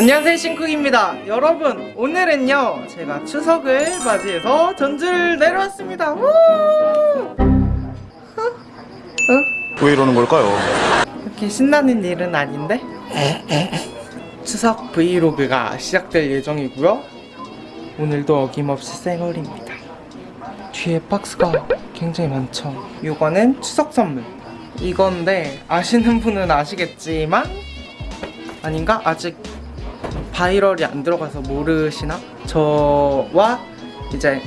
안녕하세요 싱쿡입니다 여러분 오늘은요 제가 추석을 맞이해서 전주를 내려왔습니다 우! 어? 어? 왜 이러는 걸까요? 이렇게 신나는 일은 아닌데 추석 브이로그가 시작될 예정이고요 오늘도 어김없이 생얼입니다 뒤에 박스가 굉장히 많죠 이거는 추석 선물 이건데 아시는 분은 아시겠지만 아닌가? 아직 viral이 안 들어가서 모르시나? 저와 이제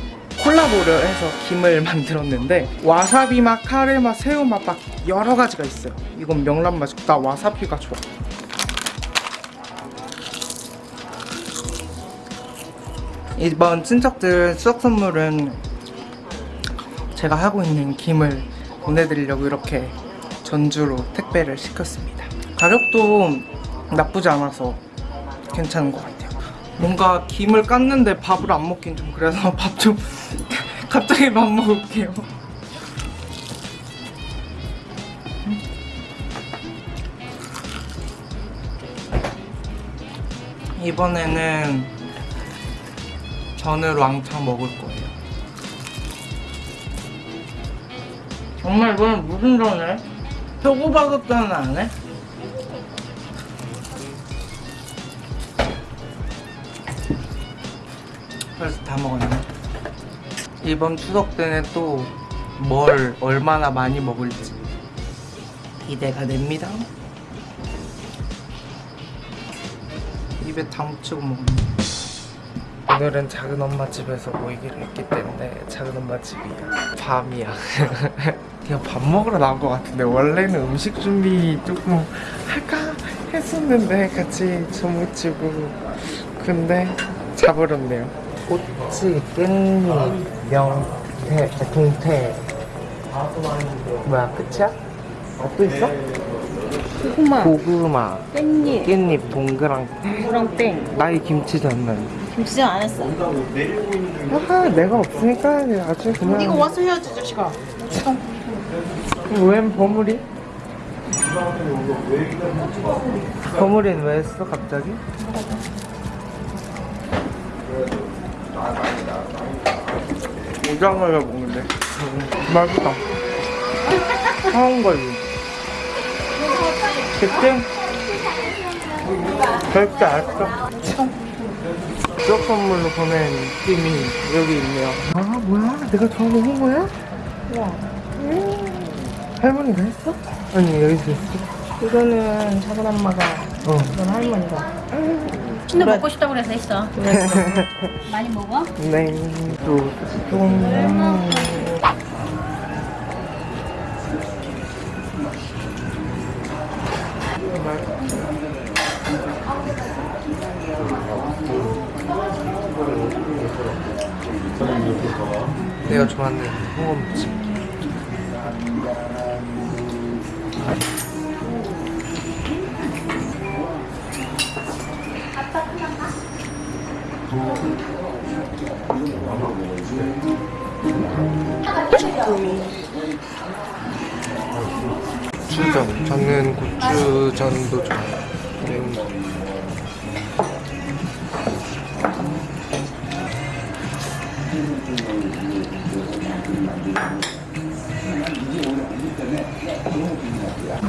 콜라보를 해서 김을 만들었는데 와사비 맛, 카레 맛, 새우 맛 막 여러 가지가 있어요. 이건 명란 맛이고 나 와사비가 좋아. 이번 친척들 추석 선물은 제가 하고 있는 김을 보내드리려고 이렇게 전주로 택배를 시켰습니다. 가격도 나쁘지 않아서 괜찮은 것 같아요 뭔가 김을 깠는데 밥을 안 먹긴 좀 그래서 밥 좀 갑자기 밥 먹을게요 이번에는 전을 왕창 먹을 거예요 정말 이번엔 무슨 전을? 표고버섯전은 안 해? 벌써 다 먹었네. 이번 추석 때는 또 뭘 얼마나 많이 먹을지 기대가 됩니다. 입에 다 묻히고 먹네. 오늘은 작은 엄마 집에서 모이기로 했기 때문에 작은 엄마 집이야. 밤이야. 그냥 밥 먹으러 나온 것 같은데 원래는 음식 준비 조금 할까 했었는데 같이 주무치고. 근데 자버렸네요 꼬치, 깻잎, 명태, 동태 뭐야 끝이야? 어, 또 있어? 고구마, 고구마, 깻잎, 깻잎, 동그랑 무랑땡. 나의 김치전은 김치전 안 했어. 하하 내가 없으니까 아주 그냥 이거 와서 해야지, 자식아. 웬 버무리? 버무리는 왜 했어 갑자기? 오장을 먹는데 음, 맛있다 사온 거지 그치? 절대 알았어 추억 선물로 보낸 팀이 여기 있네요 아 뭐야? 내가 좋아하는 홍보야? 음, 할머니가 했어? 아니 여기서 했어? 이거는 작은 엄마가, 어 이건 할머니가. 근데 먹고 싶다고 그래서 했어. 많이 먹어? 냉도 좀 내가 좋아하는 홍어무침 고추전 저는 고추전도 좋아해요 매운 거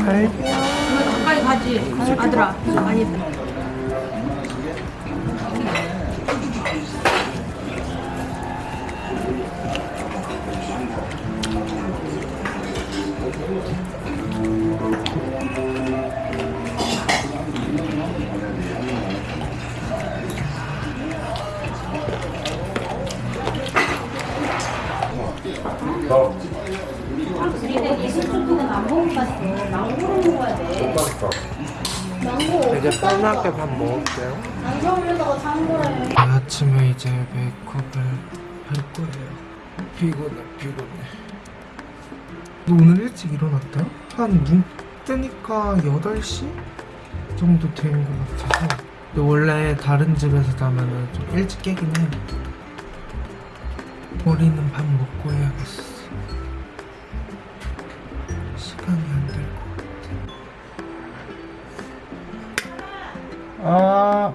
갈비 가까이 가지. 아들아. 많이. 편하게 밥 먹을게요. 아침에 이제 메이크업을 할 거예요. 피곤해 피곤해 너 오늘 일찍 일어났다? 한 눈 뜨니까 8시 정도 된 것 같아서. 근데 원래 다른 집에서 자면은 좀 일찍 깨긴 해. 우리는 밥 먹고 해야겠어. 시간이 안 될 것 같아. 아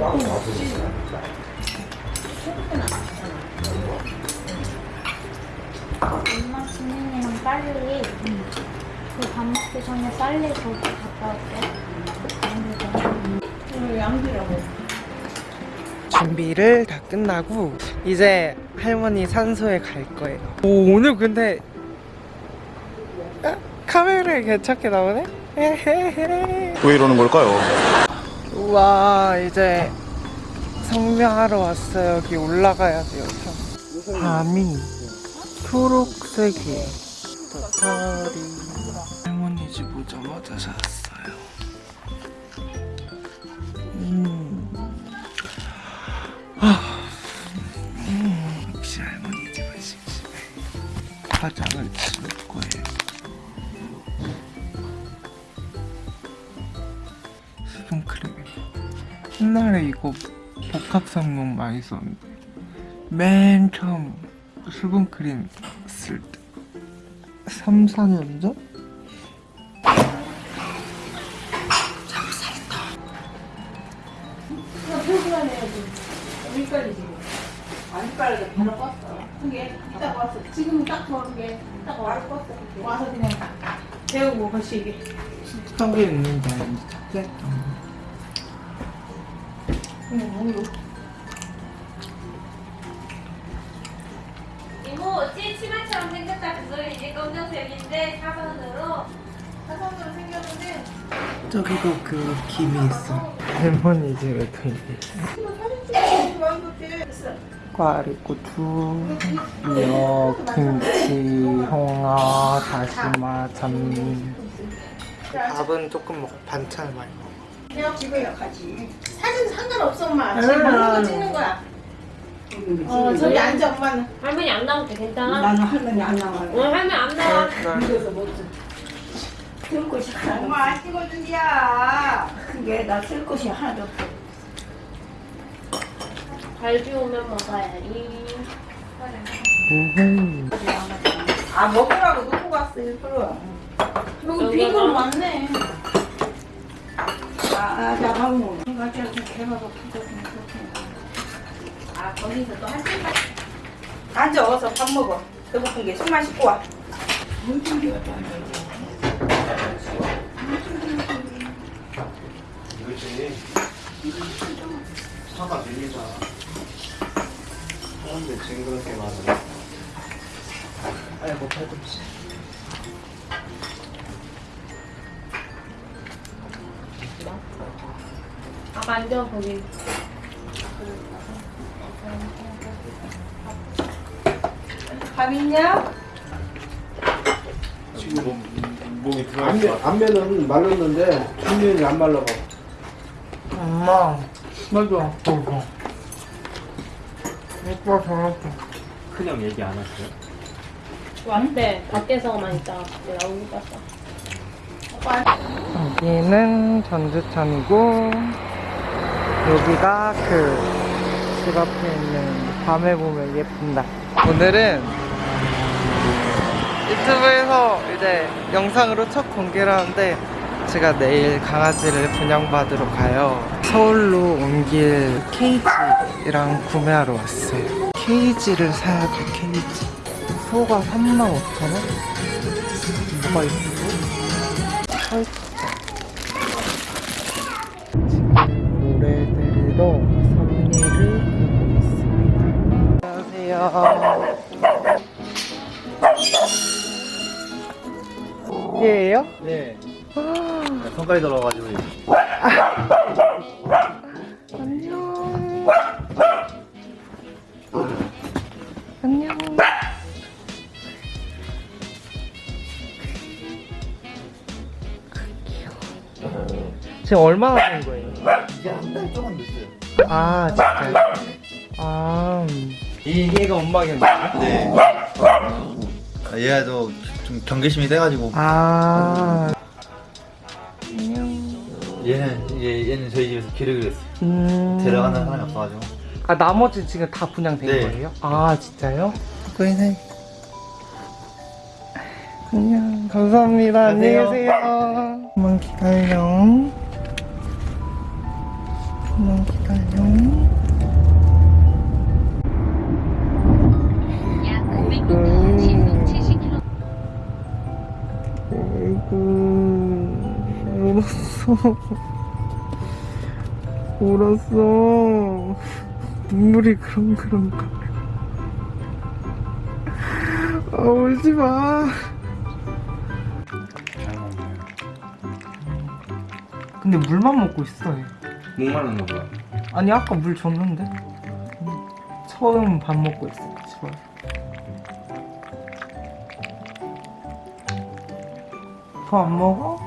엄마 진현이랑 빨리 그밥 먹기 전에 빨리 거기 갔다 올게 양지라고. 준비를 다 끝나고 이제 할머니 산소에 갈 거예요. 오, 오늘 근데 아, 카메라에 괜찮게 나오네? 왜 이러는 걸까요? 우와 이제 성명하러 왔어요. 여기 올라가야 돼요. 밤이 초록색이에요. 도토리 할머니 집 오자마자 샀어요. 옛날에 이거 복합성분 많이 썼는데 맨 처음 수분크림 쓸 때 3, 4년 전? 지금. 안 빠르게 바로 껐어. 그게 이따 껐어. 지금 딱 좋은 게 이따 바로 껐어. 와서 그냥 재우고 거시기. 습하게 있는데 이제 응, 오 늘 이모 찌 치마처럼 생겼다. 그거 이제 검정색인데 사선으로. 사선으로 생겼는데. 저기도 그 김이 있어. 할머니 집에 또 이게 있어? 꽈리 고추, 미역, 김치, 홍어, 다시마, 잔미 밥은 조금 먹고 반찬 많이 먹어. 내가 찍어야 가지. 사진 상관없어, 엄마. 지금 먹는 거 찍는 거야. 어, 저기 앉아, 엄마는. 할머니 안 나올 때 괜찮아? 나는 할머니 안 나와요. 응 할머니 안 나와 이래서 못 써. 쓸 곳이 하나도 엄마 안 찍어준디야. 그게 나 쓸 곳이 하나도 없어. 잘 비우면 먹어야지. 아, 먹으라고 놓고 갔어, 일부러. 여기 빈건 많네. 아, 나밥 먹어. 내가 저기 배가 고프거든. 아, 거기서 또한 시간. 앉아, 어서 밥 먹어. 배고픈 게 숨만 씻고 와. 이거지. 차가 밀리자. 사람들 징그럽게 많아. 아이고 팔꿈치 아까 앉아 거기 밥 있냐? 지금 몸, 몸이 안면, 들어있어. 안면은 말랐는데 뒷면이 안 말라가. 엄마 맞아 그거 오빠 저렇게 큰형 얘기 안 했어요? 왔대 밖에서만 있다가 갔어 여기는 전주천이고 여기가 그 집 앞에 있는 밤에 보면 예쁜 달 오늘은 유튜브에서 이제 영상으로 첫 공개를 하는데 제가 내일 강아지를 분양받으러 가요. 서울로 옮길 케이지랑 구매하러 왔어요. 케이지를 사야 돼 케이지. 소가 35,000원? 뭐가 있고 선미를 가고 있습니다. 안녕하세요. 얘예요? 네. 아, 손까지 들어가가지고. 지금 얼마나 된 거예요? 이제 한달 조금 됐어요. 아 진짜요? 아 이, 얘가 엄마겠네 네. 아, 얘도 좀 경계심이 돼가지고 아 안녕 얘는 얘, 얘는 저희 집에서 기르기로 했어요. 음... 데려가는 사람이 없어가지고. 아 나머지 지금 다 분양된 네. 거예요? 아 진짜요? 보이네 안녕 감사합니다 안녕히. 계세요 좀만 기다려 좀만 기다려 울었어 울었어 눈물이 그렁그렁 아 울지마. 근데 물만 먹고 있어 얘. 목말랐나 보다. 아니 아까 물 줬는데 응. 처음 밥 먹고 있어 집에 더안 먹어?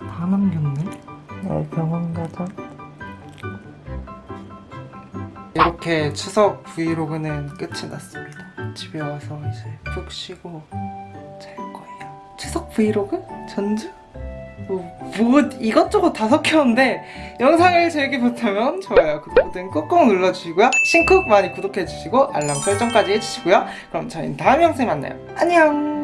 다 남겼네 어, 병원 가자 이렇게 추석 브이로그는 끝이 났습니다 집에 와서 이제 푹 쉬고 잘 거예요. 추석 브이로그? 전주? 뭐, 뭐 이것저것 다 섞였는데 영상을 재밌게 보셨다면 좋아요, 구독 버튼 꾹꾹 눌러주시고요. 신쿡 많이 구독해주시고 알람 설정까지 해주시고요. 그럼 저희는 다음 영상에 만나요. 안녕!